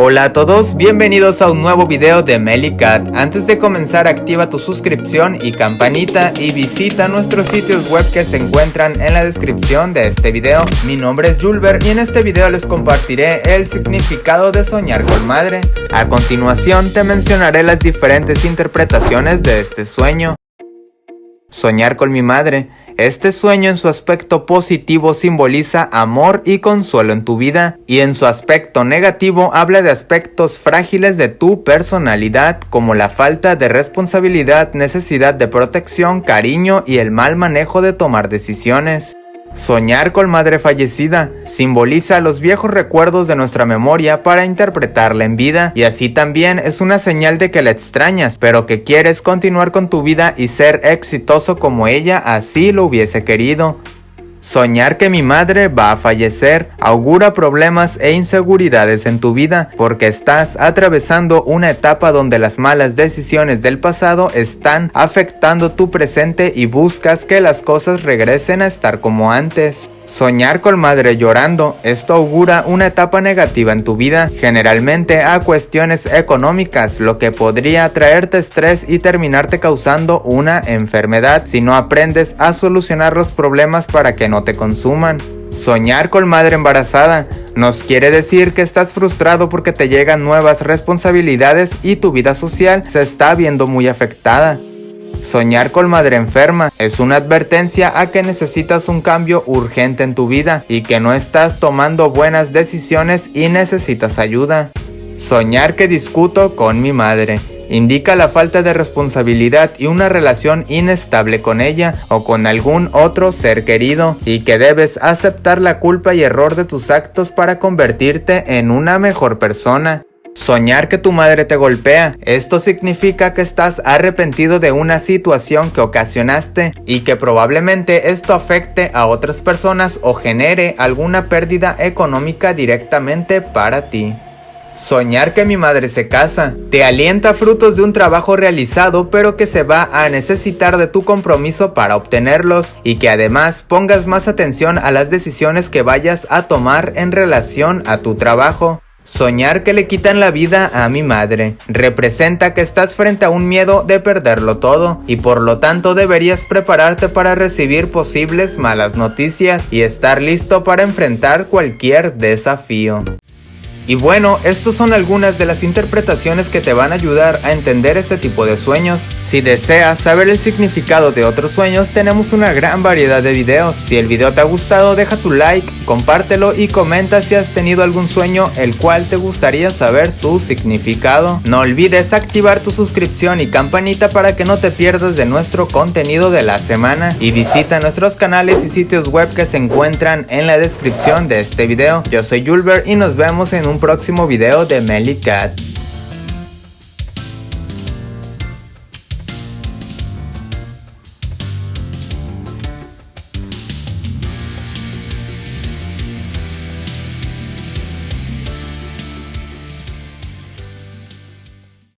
Hola a todos, bienvenidos a un nuevo video de Melicat. Antes de comenzar activa tu suscripción y campanita y visita nuestros sitios web que se encuentran en la descripción de este video. Mi nombre es Julber y en este video les compartiré el significado de soñar con madre. A continuación te mencionaré las diferentes interpretaciones de este sueño. Soñar con mi madre. Este sueño en su aspecto positivo simboliza amor y consuelo en tu vida y en su aspecto negativo habla de aspectos frágiles de tu personalidad como la falta de responsabilidad, necesidad de protección, cariño y el mal manejo de tomar decisiones. Soñar con madre fallecida simboliza los viejos recuerdos de nuestra memoria para interpretarla en vida y así también es una señal de que la extrañas, pero que quieres continuar con tu vida y ser exitoso como ella así lo hubiese querido. Soñar que mi madre va a fallecer augura problemas e inseguridades en tu vida porque estás atravesando una etapa donde las malas decisiones del pasado están afectando tu presente y buscas que las cosas regresen a estar como antes. Soñar con madre llorando, esto augura una etapa negativa en tu vida, generalmente a cuestiones económicas, lo que podría traerte estrés y terminarte causando una enfermedad si no aprendes a solucionar los problemas para que no te consuman. Soñar con madre embarazada nos quiere decir que estás frustrado porque te llegan nuevas responsabilidades y tu vida social se está viendo muy afectada. Soñar con madre enferma es una advertencia a que necesitas un cambio urgente en tu vida y que no estás tomando buenas decisiones y necesitas ayuda. Soñar que discuto con mi madre indica la falta de responsabilidad y una relación inestable con ella o con algún otro ser querido y que debes aceptar la culpa y error de tus actos para convertirte en una mejor persona. Soñar que tu madre te golpea. Esto significa que estás arrepentido de una situación que ocasionaste y que probablemente esto afecte a otras personas o genere alguna pérdida económica directamente para ti. Soñar que mi madre se casa. Te alienta frutos de un trabajo realizado pero que se va a necesitar de tu compromiso para obtenerlos y que además pongas más atención a las decisiones que vayas a tomar en relación a tu trabajo. Soñar que le quitan la vida a mi madre representa que estás frente a un miedo de perderlo todo y por lo tanto deberías prepararte para recibir posibles malas noticias y estar listo para enfrentar cualquier desafío. Y bueno, estas son algunas de las interpretaciones que te van a ayudar a entender este tipo de sueños. Si deseas saber el significado de otros sueños, tenemos una gran variedad de videos. Si el video te ha gustado, deja tu like, compártelo y comenta si has tenido algún sueño el cual te gustaría saber su significado. No olvides activar tu suscripción y campanita para que no te pierdas de nuestro contenido de la semana. Y visita nuestros canales y sitios web que se encuentran en la descripción de este video. Yo soy Julber y nos vemos en un próximo video de Melly Cat.